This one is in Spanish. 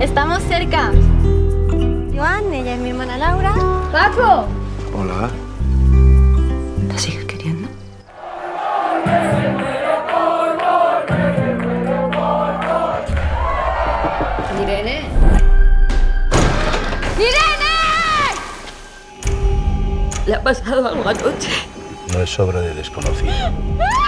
Estamos cerca. Joan, ella es mi hermana Laura. ¡Paco! Hola. ¿Te sigues queriendo? Irene. ¡Irene! ¿Le ha pasado algo anoche? No es obra de desconocido.